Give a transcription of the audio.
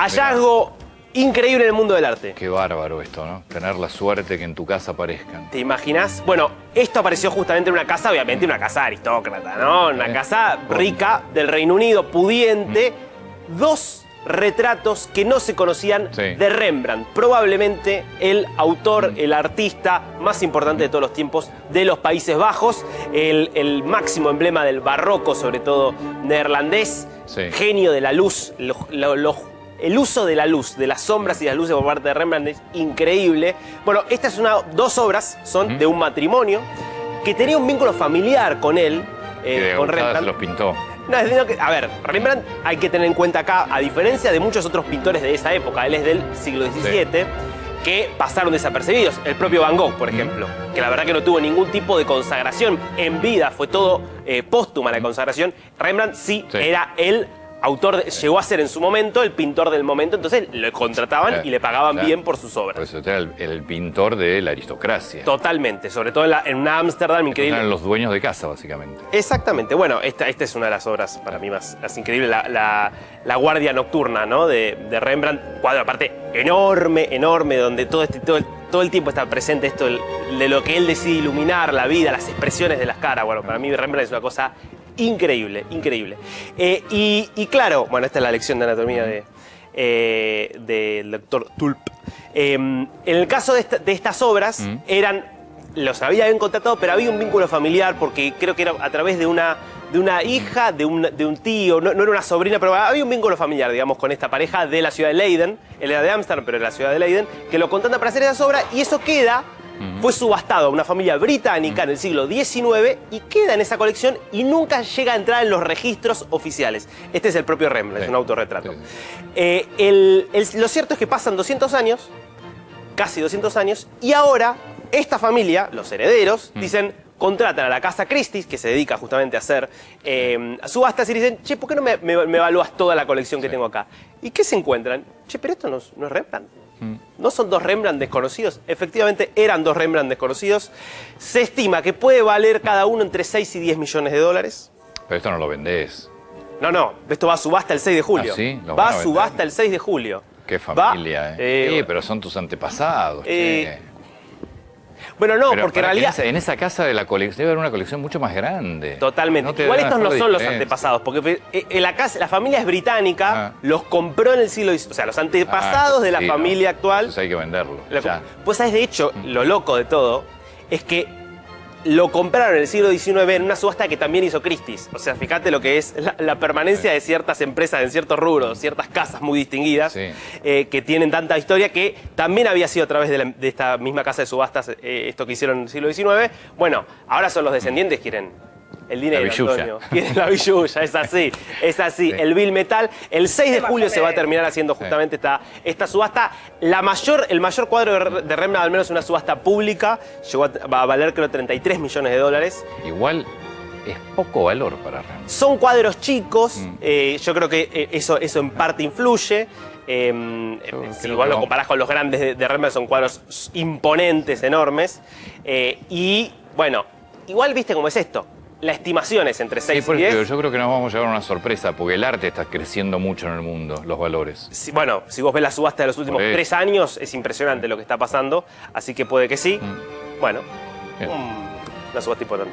Hallazgo increíble en el mundo del arte. Qué bárbaro esto, ¿no? Tener la suerte que en tu casa aparezcan. ¿Te imaginas? Bueno, esto apareció justamente en una casa, obviamente una casa aristócrata, ¿no? Una Eh. casa rica del Reino Unido, pudiente. Dos retratos que no se conocían Sí. de Rembrandt. Probablemente el autor, el artista más importante de todos los tiempos de los Países Bajos. El, el máximo emblema del barroco, sobre todo neerlandés. Sí. Genio de la luz. lo- lo- lo- el uso de la luz, de las sombras y las luces por parte de Rembrandt es increíble. Bueno, estas son dos obras, son de un matrimonio que tenía un vínculo familiar con él, eh, que con Rembrandt. los pintó. No, a ver, Rembrandt hay que tener en cuenta acá, a diferencia de muchos otros pintores de esa época, él es del siglo XVII, que pasaron desapercibidos. El propio Van Gogh, por ejemplo, que la verdad que no tuvo ningún tipo de consagración en vida, fue todo eh, póstuma la consagración. Rembrandt sí, Sí. era el autor, de- llegó a ser en su momento el pintor del momento, entonces lo contrataban Claro, y le pagaban claro. bien por sus Por obras. eso era el, el pintor de la aristocracia. Totalmente, sobre todo en, la- en una Ámsterdam increíble. Eran los dueños de casa, básicamente. Exactamente. Bueno, esta, esta es una de las obras para mí más, más increíbles, la, la- la Guardia Nocturna, ¿no? De, de Rembrandt. Cuadro aparte enorme, enorme, donde todo, este, todo, el, todo el tiempo está presente esto de lo que él decide iluminar, la vida, las expresiones de las caras. Bueno, para mí Rembrandt es una cosa increíble, increíble. Eh, y, y claro, bueno, esta es la lección de anatomía de, eh, del doctor Tulp. Eh, en el caso de, esta- de estas obras, eran los había contratado, pero había un vínculo familiar porque creo que era a través de una, de una hija, de un, de un tío, no, no era una sobrina, pero había un vínculo familiar, digamos, con esta pareja de la ciudad de Leiden. Él era de Ámsterdam, pero era de la ciudad de Leiden, que lo contrata para hacer esas obras y eso queda, fue subastado a una familia británica en el siglo XIX y queda en esa colección y nunca llega a entrar en los registros oficiales. Este es el propio Rembrandt, es un autorretrato. Eh, el- el- lo cierto es que pasan 200 años casi 200 años, y ahora esta familia, los herederos, Mm. dicen, contratan a la casa Christie's, que se dedica justamente a hacer eh, subastas, y dicen, che, ¿por qué no me, me- me evalúas toda la colección que Sí. tengo acá? ¿Y qué se encuentran? Che, pero esto no, es- no es Rembrandt. Mm. ¿No son dos Rembrandt desconocidos? Efectivamente, eran dos Rembrandt desconocidos. Se estima que puede valer cada uno entre 6 y 10 millones de dólares. Pero esto no lo vendés. No, no, esto va a subasta el 6 de julio. ¿Ah, sí? ¿Lo Va a subasta el 6 de julio. Qué Va- familia, ¿eh? eh, Sí, pero son tus antepasados. Eh, che. Bueno, no, Pero porque en realidad... En esa, en casa de la colección debe haber una colección mucho más grande. Totalmente. No Igual estos no son los antepasados, porque eh, eh, la, casa, la familia es británica, Ah. los compró en el siglo XIX, o sea, los antepasados Ah, de la sí, no. familia actual. Entonces hay que venderlo. pues sabes, de hecho, lo loco de todo es que lo compraron en el siglo XIX en una subasta que también hizo Christie's. O sea, fíjate lo que es la, la permanencia de ciertas empresas en ciertos rubros, ciertas casas muy distinguidas, Sí. eh, que tienen tanta historia que también había sido a través de, la- de esta misma casa de subastas eh, esto que hicieron en el siglo XIX. Bueno, ahora son los descendientes, quieren el dinero, La. Antonio. Quieren la billulla, es así, es así. Sí. El Bill Metal. El 6 de julio se va a terminar haciendo justamente esta, esta subasta. La mayor, el mayor cuadro de, Re- de Rembrandt, al menos en una subasta pública, llegó a, va a valer creo 33 millones de dólares. Igual es poco valor para Rembrandt. Son cuadros chicos, Mm. eh, yo creo que eh, eso, eso en parte influye. Eh, si que lo comparás con los grandes de, de Rembrandt, son cuadros imponentes, enormes. Eh, y bueno, igual viste cómo es esto. La estimación es entre Sí, 6 por y eso 10. digo, yo creo que nos vamos a llevar una sorpresa, porque el arte está creciendo mucho en el mundo, los valores. Si- bueno, si vos ves la subasta de los últimos tres años, es impresionante lo que está pasando, así que puede que sí. Bueno, Bien. un- una subasta importante.